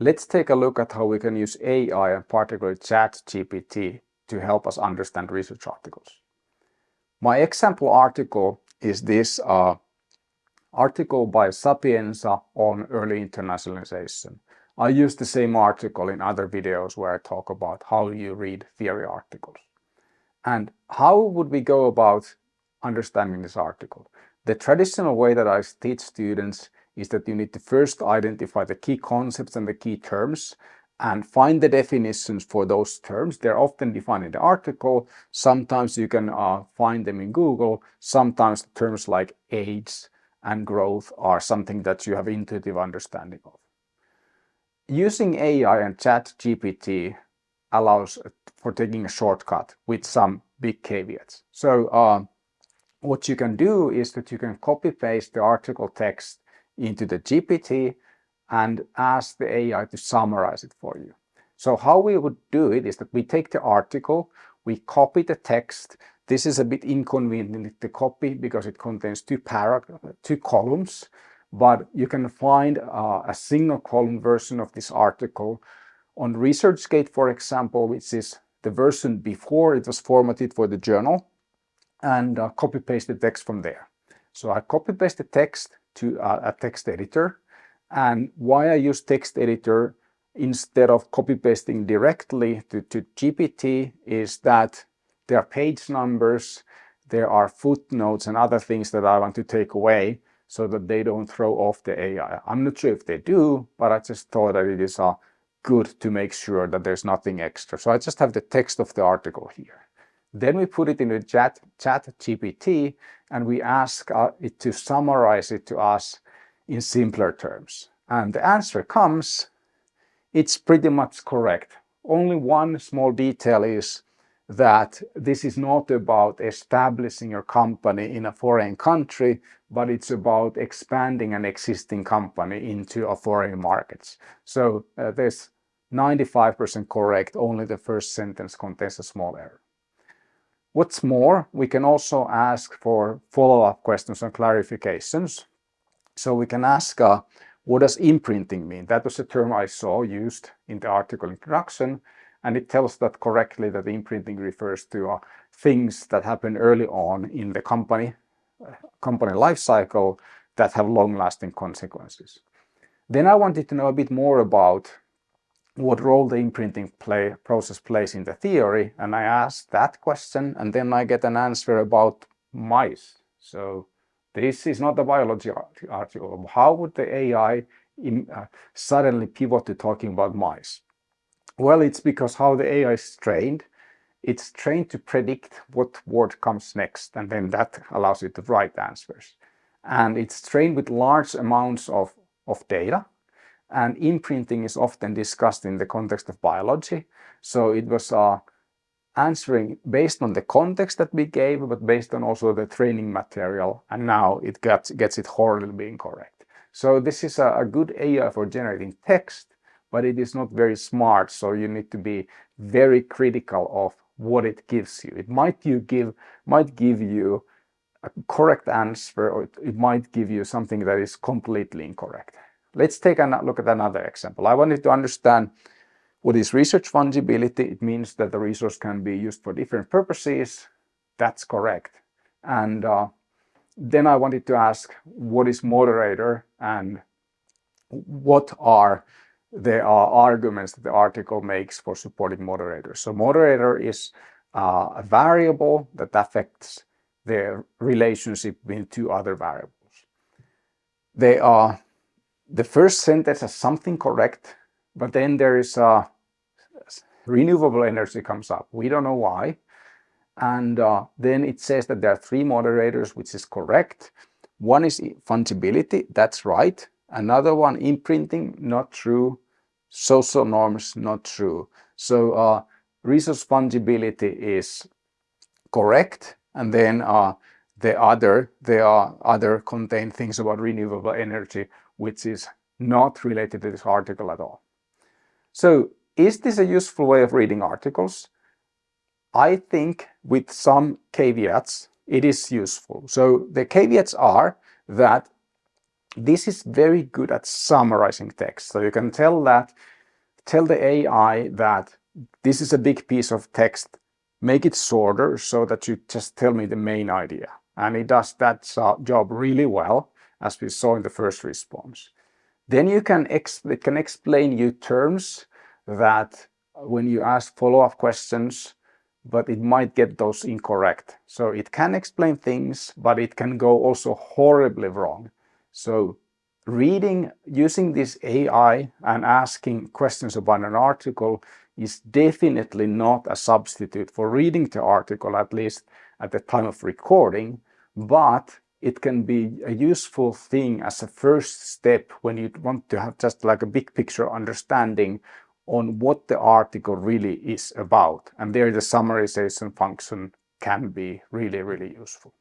Let's take a look at how we can use AI and particularly ChatGPT to help us understand research articles. My example article is this uh, article by Sapienza on early internationalization. I use the same article in other videos where I talk about how you read theory articles. And how would we go about understanding this article? The traditional way that I teach students is that you need to first identify the key concepts and the key terms and find the definitions for those terms. They're often defined in the article. Sometimes you can uh, find them in Google. Sometimes terms like age and growth are something that you have intuitive understanding of. Using AI and ChatGPT allows for taking a shortcut with some big caveats. So uh, what you can do is that you can copy paste the article text into the GPT and ask the AI to summarize it for you. So how we would do it is that we take the article, we copy the text. This is a bit inconvenient to copy because it contains two two columns, but you can find uh, a single column version of this article on ResearchGate, for example, which is the version before it was formatted for the journal and uh, copy paste the text from there. So I copy paste the text to uh, a text editor and why I use text editor instead of copy pasting directly to, to GPT is that there are page numbers, there are footnotes and other things that I want to take away so that they don't throw off the AI. I'm not sure if they do, but I just thought that it is uh, good to make sure that there's nothing extra. So I just have the text of the article here. Then we put it in the chat, chat GPT and we ask uh, it to summarize it to us in simpler terms. And the answer comes, it's pretty much correct. Only one small detail is that this is not about establishing your company in a foreign country, but it's about expanding an existing company into a foreign markets. So uh, there's 95% correct, only the first sentence contains a small error. What's more, we can also ask for follow-up questions and clarifications. So we can ask, uh, what does imprinting mean? That was a term I saw used in the article introduction, and it tells that correctly that imprinting refers to uh, things that happen early on in the company, uh, company life cycle that have long-lasting consequences. Then I wanted to know a bit more about what role the imprinting play, process plays in the theory, and I ask that question, and then I get an answer about mice. So this is not a biology article. How would the AI in, uh, suddenly pivot to talking about mice? Well, it's because how the AI is trained. It's trained to predict what word comes next, and then that allows it to write answers. And it's trained with large amounts of, of data, and imprinting is often discussed in the context of biology. So it was uh, answering based on the context that we gave, but based on also the training material. And now it gets, gets it horribly incorrect. So this is a, a good AI for generating text, but it is not very smart. So you need to be very critical of what it gives you. It might you give might give you a correct answer, or it might give you something that is completely incorrect. Let's take a look at another example. I wanted to understand what is resource fungibility? It means that the resource can be used for different purposes. That's correct. And uh, then I wanted to ask what is moderator and what are the uh, arguments that the article makes for supporting moderator. So moderator is uh, a variable that affects the relationship between two other variables. They are, the first sentence has something correct but then there is a renewable energy comes up. We don't know why. And uh, then it says that there are three moderators, which is correct. One is fungibility, that's right. Another one, imprinting, not true. Social norms, not true. So uh, resource fungibility is correct. And then uh, the other, there are other contain things about renewable energy, which is not related to this article at all. So is this a useful way of reading articles? I think with some caveats, it is useful. So the caveats are that this is very good at summarizing text. So you can tell that, tell the AI that this is a big piece of text, make it shorter so that you just tell me the main idea. And it does that job really well, as we saw in the first response. Then you can, it can explain you terms that when you ask follow-up questions, but it might get those incorrect. So it can explain things, but it can go also horribly wrong. So reading, using this AI and asking questions about an article is definitely not a substitute for reading the article, at least at the time of recording, but it can be a useful thing as a first step when you want to have just like a big picture understanding on what the article really is about. And there the summarization function can be really, really useful.